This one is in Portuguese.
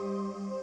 Música